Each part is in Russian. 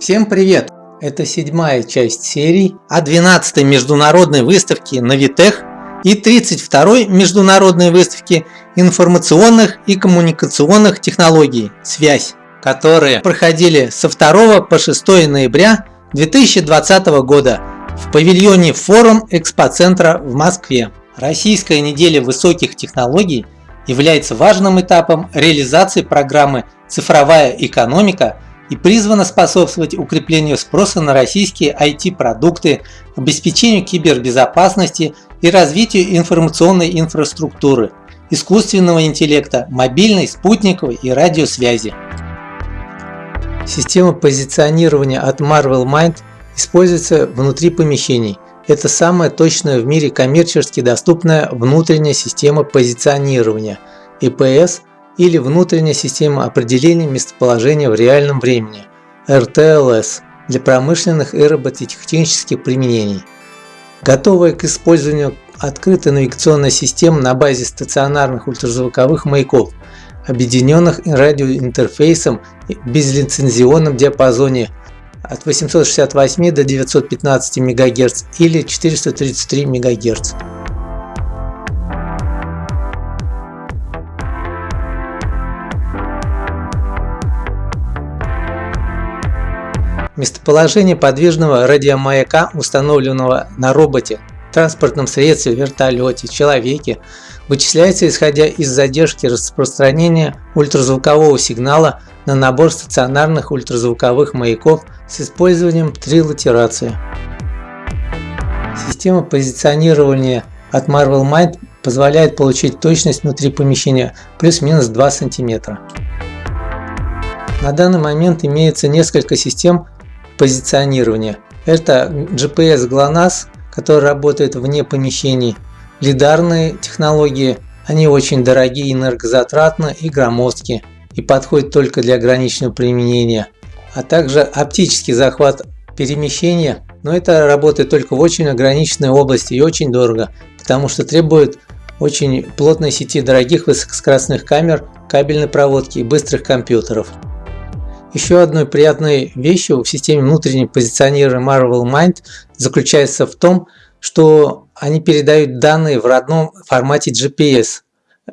Всем привет! Это седьмая часть серии о 12-й международной выставке Навитех и 32-й международной выставке информационных и коммуникационных технологий «Связь», которые проходили со 2 по 6 ноября 2020 года в павильоне Форум Экспоцентра в Москве. Российская неделя высоких технологий является важным этапом реализации программы «Цифровая экономика» и призвана способствовать укреплению спроса на российские IT-продукты, обеспечению кибербезопасности и развитию информационной инфраструктуры, искусственного интеллекта, мобильной, спутниковой и радиосвязи. Система позиционирования от Marvel Mind используется внутри помещений. Это самая точная в мире коммерчески доступная внутренняя система позиционирования – EPS или внутренняя система определения местоположения в реальном времени RTLS для промышленных и робототехнических применений. Готовая к использованию открытая навигационная система на базе стационарных ультразвуковых маяков, объединенных радиоинтерфейсом в безлицензионном диапазоне от 868 до 915 МГц или 433 МГц. Местоположение подвижного радиомаяка, установленного на роботе, транспортном средстве, вертолете, человеке, вычисляется исходя из задержки распространения ультразвукового сигнала на набор стационарных ультразвуковых маяков с использованием трилатерации. Система позиционирования от Marvel Mind позволяет получить точность внутри помещения плюс-минус 2 см. На данный момент имеется несколько систем позиционирования. Это GPS GLONASS, который работает вне помещений. Лидарные технологии, они очень дорогие, энергозатратны и громоздкие и подходят только для ограниченного применения. А также оптический захват перемещения, но это работает только в очень ограниченной области и очень дорого, потому что требует очень плотной сети дорогих высокоскоростных камер, кабельной проводки и быстрых компьютеров. Еще одной приятной вещью в системе внутреннего позиционирования Marvel Mind заключается в том, что они передают данные в родном формате GPS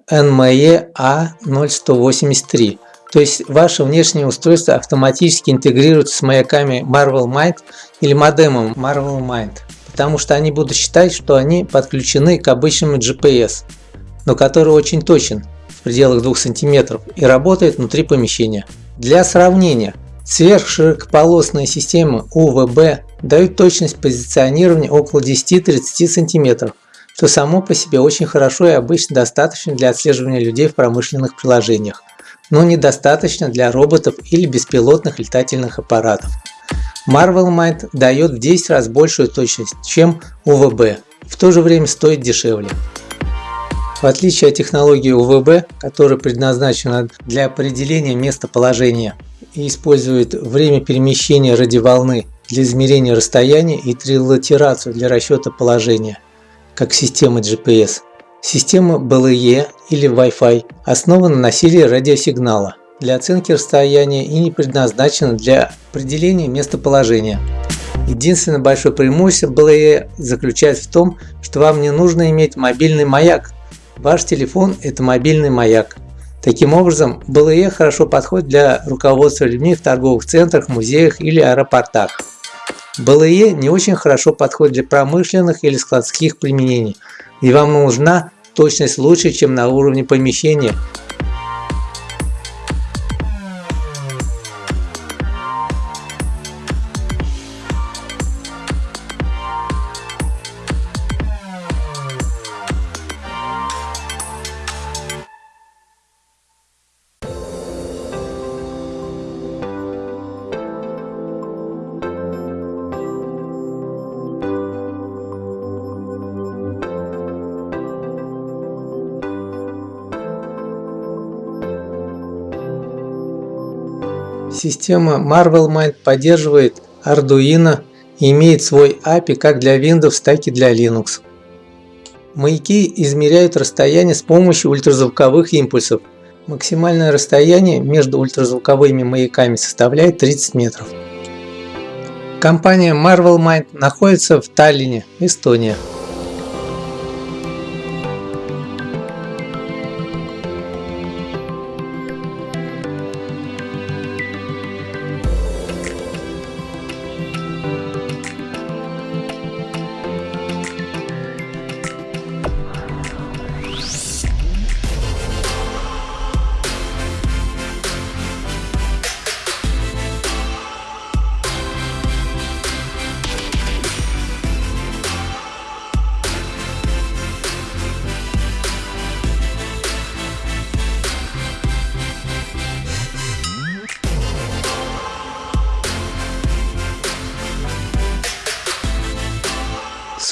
NME A0183. То есть ваше внешнее устройство автоматически интегрируется с маяками Marvel Mind или модемом Marvel Mind, потому что они будут считать, что они подключены к обычному GPS, но который очень точен в пределах 2 см и работает внутри помещения. Для сравнения, сверхширокополосные системы УВБ дают точность позиционирования около 10-30 см, что само по себе очень хорошо и обычно достаточно для отслеживания людей в промышленных приложениях, но недостаточно для роботов или беспилотных летательных аппаратов. Marvel Mind дает в 10 раз большую точность, чем УВБ, в то же время стоит дешевле. В отличие от технологии УВБ, которая предназначена для определения местоположения и использует время перемещения радиоволны для измерения расстояния и трилатерацию для расчета положения, как система GPS. Система BLE или Wi-Fi основана на силе радиосигнала для оценки расстояния и не предназначена для определения местоположения. Единственное большое преимущество BLE заключается в том, что вам не нужно иметь мобильный маяк Ваш телефон – это мобильный маяк. Таким образом, БЛЕ хорошо подходит для руководства людьми в торговых центрах, музеях или аэропортах. БЛЕ не очень хорошо подходит для промышленных или складских применений, и вам нужна точность лучше, чем на уровне помещения Система Marvel Mind поддерживает Arduino и имеет свой API как для Windows, так и для Linux. Маяки измеряют расстояние с помощью ультразвуковых импульсов. Максимальное расстояние между ультразвуковыми маяками составляет 30 метров. Компания Marvel Mind находится в Таллине, Эстония.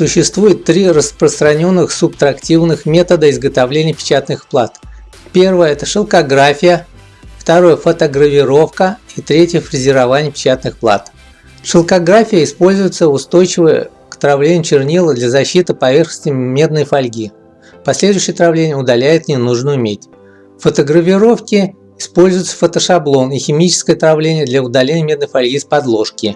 Существует три распространенных субтрактивных метода изготовления печатных плат. Первое – это шелкография, второе – фотогравировка и третье – фрезерование печатных плат. Шелкография используется устойчивое к травлению чернила для защиты поверхности медной фольги. Последующее травление удаляет ненужную медь. В фотогравировке используется фотошаблон и химическое травление для удаления медной фольги с подложки.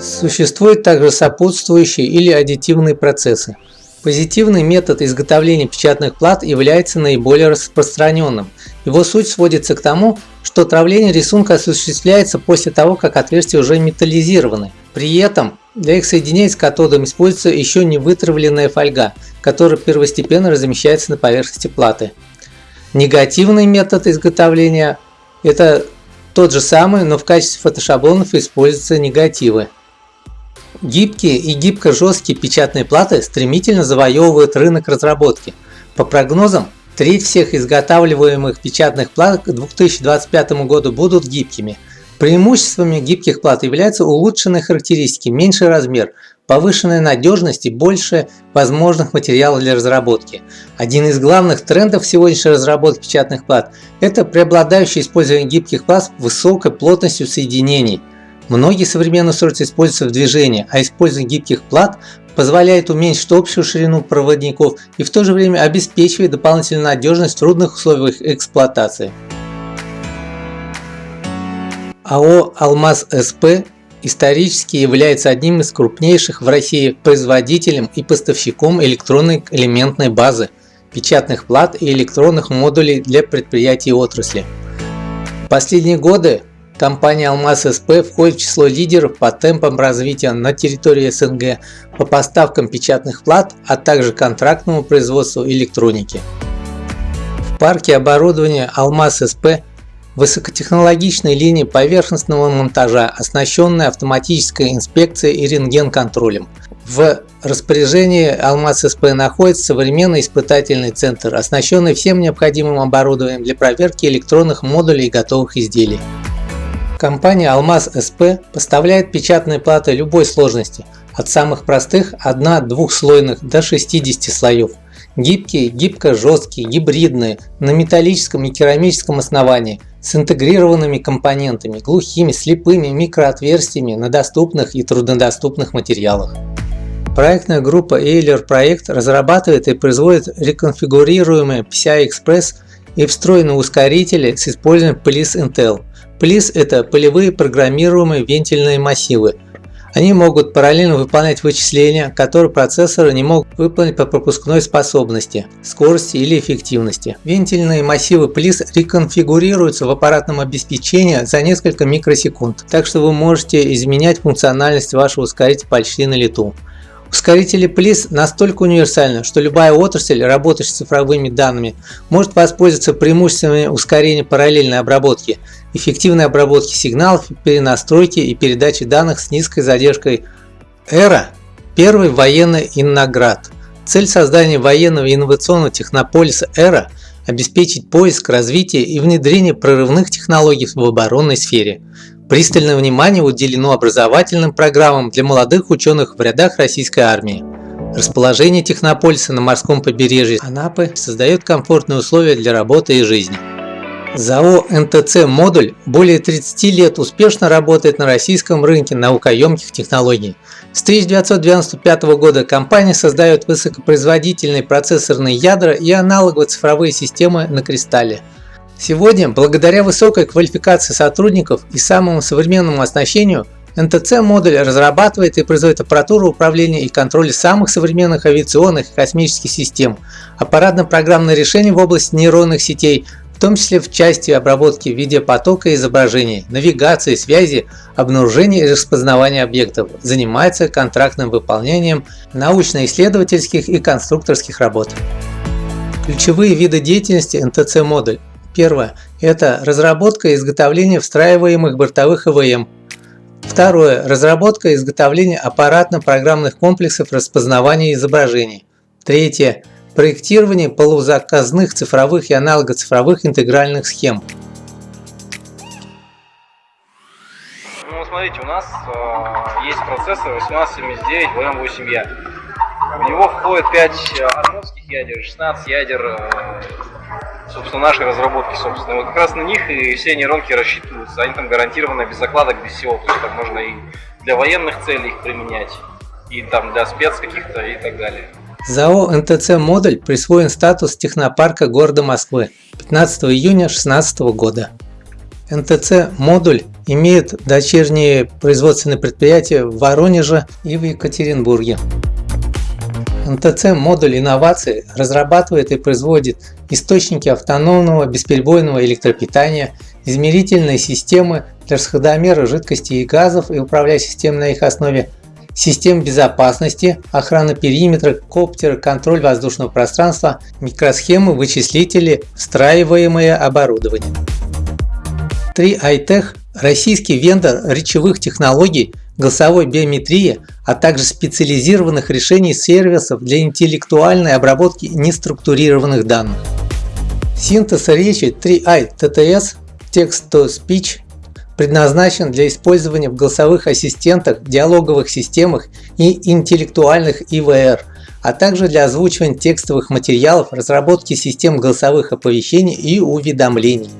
Существуют также сопутствующие или аддитивные процессы. Позитивный метод изготовления печатных плат является наиболее распространенным. Его суть сводится к тому, что травление рисунка осуществляется после того, как отверстия уже металлизированы. При этом для их соединения с катодом используется еще не вытравленная фольга, которая первостепенно размещается на поверхности платы. Негативный метод изготовления – это тот же самый, но в качестве фотошаблонов используются негативы. Гибкие и гибко-жесткие печатные платы стремительно завоевывают рынок разработки. По прогнозам, треть всех изготавливаемых печатных плат к 2025 году будут гибкими. Преимуществами гибких плат являются улучшенные характеристики, меньший размер, повышенная надежность и больше возможных материалов для разработки. Один из главных трендов сегодняшней разработки печатных плат – это преобладающее использование гибких плат с высокой плотностью соединений – Многие современные устройства используются в движении, а использование гибких плат позволяет уменьшить общую ширину проводников и в то же время обеспечивает дополнительную надежность в трудных условиях эксплуатации. АО «Алмаз СП» исторически является одним из крупнейших в России производителем и поставщиком электронной элементной базы, печатных плат и электронных модулей для предприятий отрасли. В последние годы Компания Алмаз СП входит в число лидеров по темпам развития на территории СНГ по поставкам печатных плат, а также контрактному производству электроники. В парке оборудования Алмаз СП высокотехнологичной линии поверхностного монтажа, оснащенная автоматической инспекцией и рентген-контролем. В распоряжении Алмаз СП находится современный испытательный центр, оснащенный всем необходимым оборудованием для проверки электронных модулей и готовых изделий. Компания Алмаз СП поставляет печатные платы любой сложности, от самых простых 1-2-слойных до 60 слоев. Гибкие, гибко-жесткие, гибридные, на металлическом и керамическом основании, с интегрированными компонентами, глухими, слепыми микроотверстиями на доступных и труднодоступных материалах. Проектная группа Euler Проект разрабатывает и производит реконфигурируемые PCI-Express и встроенные ускорители с использованием Police Intel. Плиз – это полевые программируемые вентильные массивы. Они могут параллельно выполнять вычисления, которые процессоры не могут выполнить по пропускной способности, скорости или эффективности. Вентильные массивы плиз реконфигурируются в аппаратном обеспечении за несколько микросекунд, так что вы можете изменять функциональность вашего ускорителя почти на лету. Ускорители PLIS настолько универсальны, что любая отрасль, работающая с цифровыми данными, может воспользоваться преимуществами ускорения параллельной обработки, эффективной обработки сигналов, перенастройки и передачи данных с низкой задержкой. Эра – первый военный инноград. Цель создания военного инновационного технополиса Эра – обеспечить поиск, развитие и внедрение прорывных технологий в оборонной сфере. Пристальное внимание уделено образовательным программам для молодых ученых в рядах российской армии. Расположение технополиса на морском побережье Анапы создает комфортные условия для работы и жизни. ЗАО НТЦ «Модуль» более 30 лет успешно работает на российском рынке наукоемких технологий. С 1995 года компания создает высокопроизводительные процессорные ядра и аналоговые цифровые системы на кристалле. Сегодня, благодаря высокой квалификации сотрудников и самому современному оснащению, НТЦ-модуль разрабатывает и производит аппаратуру управления и контроля самых современных авиационных и космических систем, аппаратно-программные решения в области нейронных сетей, в том числе в части обработки видеопотока и изображений, навигации, связи, обнаружения и распознавания объектов, занимается контрактным выполнением научно-исследовательских и конструкторских работ. Ключевые виды деятельности НТЦ-модуль. Первое – это разработка и изготовление встраиваемых бортовых ИВМ. Второе – разработка и изготовление аппаратно-программных комплексов распознавания изображений. Третье – проектирование полузаказных цифровых и аналогоцифровых интегральных схем. Ну, смотрите, у нас э, есть процессор 1879 VM8Я. В него входит 5 армовских ядер, 16 ядер, э, собственно, нашей разработки, собственно. Вот как раз на них и все нейронки рассчитываются. Они там гарантированно без закладок, без всего. То есть там можно и для военных целей их применять, и там для спец каких-то и так далее. ЗАО НТЦ «Модуль» присвоен статус технопарка города Москвы 15 июня 2016 года. НТЦ «Модуль» имеет дочерние производственные предприятия в Воронеже и в Екатеринбурге. НТЦ «Модуль инноваций» разрабатывает и производит источники автономного бесперебойного электропитания, измерительные системы для расходомера жидкостей и газов и управляющих систем на их основе, систем безопасности, охрана периметра, коптеры, контроль воздушного пространства, микросхемы, вычислители, встраиваемое оборудование. 3iTech – российский вендор речевых технологий, голосовой биометрии, а также специализированных решений сервисов для интеллектуальной обработки неструктурированных данных. Синтез речи 3i TTS Text-to-Speech предназначен для использования в голосовых ассистентах, диалоговых системах и интеллектуальных ИВР, а также для озвучивания текстовых материалов, разработки систем голосовых оповещений и уведомлений.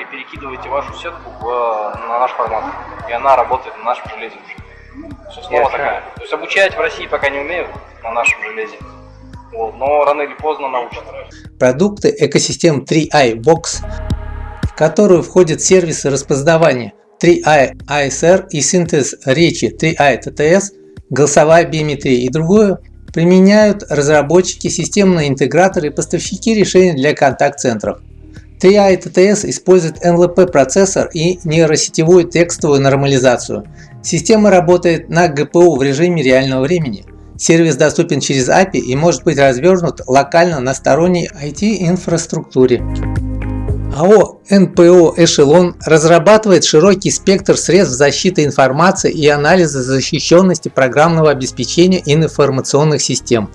И перекидываете вашу сетку в, на наш формат. И она работает на нашем железе уже. Основа такая. То есть обучать в России пока не умеют на нашем железе. Вот, но рано или поздно научат. Продукты экосистем 3i Box, в которую входят сервисы распознавания 3i ASR и синтез речи 3i TTS, голосовая биометрия и другое, применяют разработчики, системные интеграторы и поставщики решений для контакт-центров. 3i TTS использует NLP процессор и нейросетевую текстовую нормализацию. Система работает на GPU в режиме реального времени. Сервис доступен через API и может быть развернут локально на сторонней IT-инфраструктуре. АО НПО «Эшелон» разрабатывает широкий спектр средств защиты информации и анализа защищенности программного обеспечения информационных систем.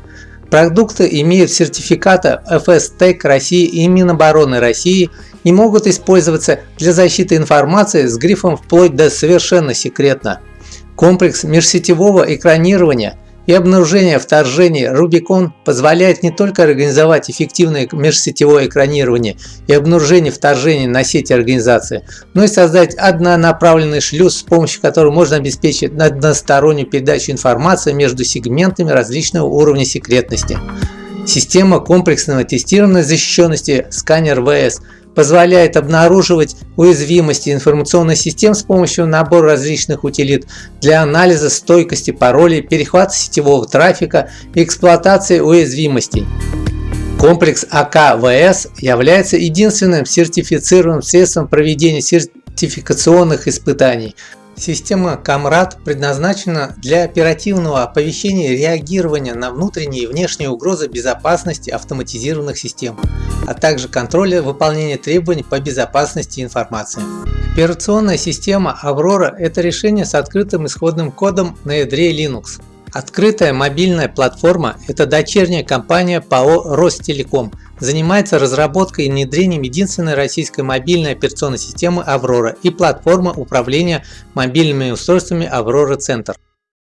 Продукты имеют сертификаты FS-TEC России и Минобороны России и могут использоваться для защиты информации с грифом вплоть до совершенно секретно. Комплекс межсетевого экранирования и обнаружения вторжений Rubicon позволяет не только организовать эффективное межсетевое экранирование и обнаружение вторжений на сети организации, но и создать однонаправленный шлюз, с помощью которого можно обеспечить одностороннюю передачу информации между сегментами различного уровня секретности. Система комплексного тестирования защищенности сканер ВС позволяет обнаруживать уязвимости информационных систем с помощью набора различных утилит для анализа стойкости паролей, перехвата сетевого трафика и эксплуатации уязвимостей. Комплекс АКВС является единственным сертифицированным средством проведения сертификационных испытаний, Система Камрад предназначена для оперативного оповещения и реагирования на внутренние и внешние угрозы безопасности автоматизированных систем, а также контроля выполнения требований по безопасности информации. Операционная система Aurora – это решение с открытым исходным кодом на ядре Linux. Открытая мобильная платформа – это дочерняя компания ПАО Ростелеком – занимается разработкой и внедрением единственной российской мобильной операционной системы Аврора и платформы управления мобильными устройствами Аврора Центр.